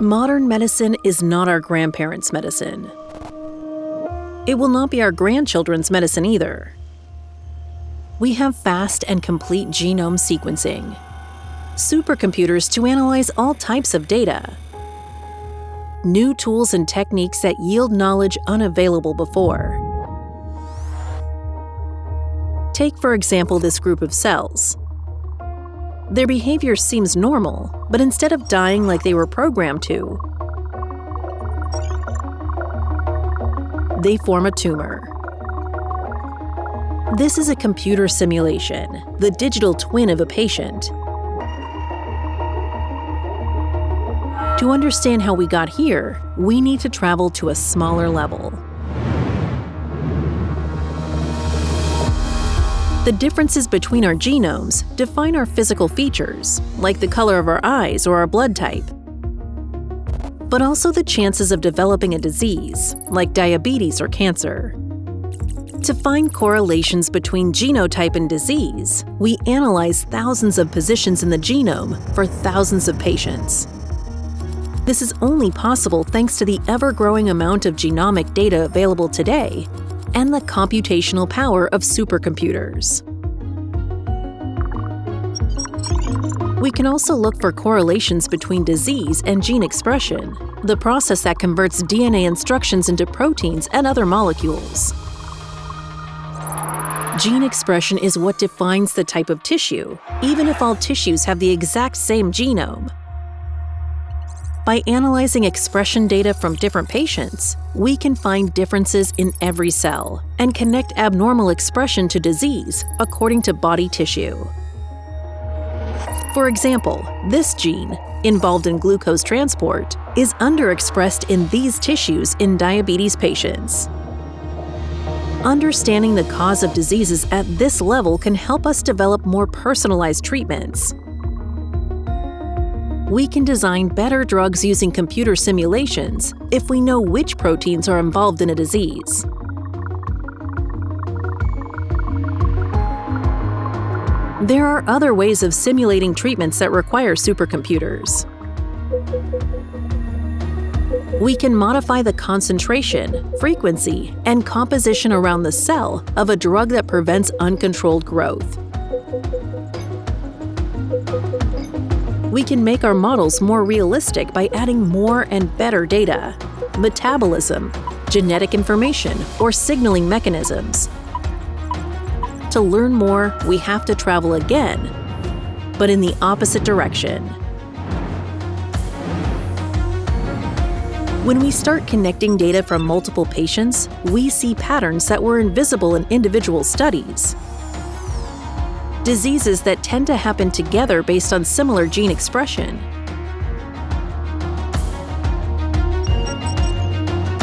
Modern medicine is not our grandparents' medicine. It will not be our grandchildren's medicine either. We have fast and complete genome sequencing, supercomputers to analyze all types of data, new tools and techniques that yield knowledge unavailable before. Take, for example, this group of cells. Their behavior seems normal, but instead of dying like they were programmed to, they form a tumor. This is a computer simulation, the digital twin of a patient. To understand how we got here, we need to travel to a smaller level. The differences between our genomes define our physical features, like the color of our eyes or our blood type, but also the chances of developing a disease, like diabetes or cancer. To find correlations between genotype and disease, we analyze thousands of positions in the genome for thousands of patients. This is only possible thanks to the ever-growing amount of genomic data available today and the computational power of supercomputers. We can also look for correlations between disease and gene expression, the process that converts DNA instructions into proteins and other molecules. Gene expression is what defines the type of tissue, even if all tissues have the exact same genome. By analyzing expression data from different patients, we can find differences in every cell and connect abnormal expression to disease according to body tissue. For example, this gene, involved in glucose transport, is underexpressed in these tissues in diabetes patients. Understanding the cause of diseases at this level can help us develop more personalized treatments we can design better drugs using computer simulations if we know which proteins are involved in a disease. There are other ways of simulating treatments that require supercomputers. We can modify the concentration, frequency, and composition around the cell of a drug that prevents uncontrolled growth. We can make our models more realistic by adding more and better data, metabolism, genetic information, or signaling mechanisms. To learn more, we have to travel again, but in the opposite direction. When we start connecting data from multiple patients, we see patterns that were invisible in individual studies diseases that tend to happen together based on similar gene expression.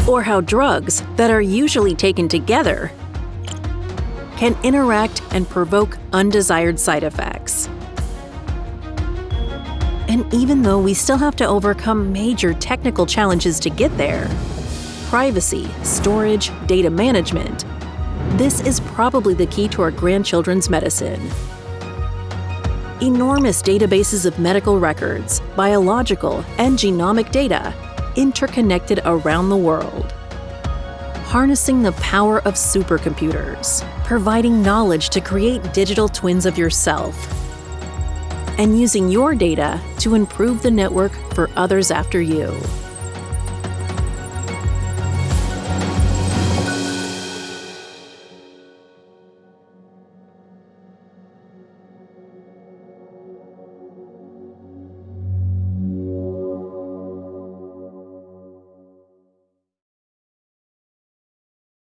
Or how drugs that are usually taken together can interact and provoke undesired side effects. And even though we still have to overcome major technical challenges to get there, privacy, storage, data management, this is probably the key to our grandchildren's medicine enormous databases of medical records, biological, and genomic data interconnected around the world. Harnessing the power of supercomputers, providing knowledge to create digital twins of yourself, and using your data to improve the network for others after you.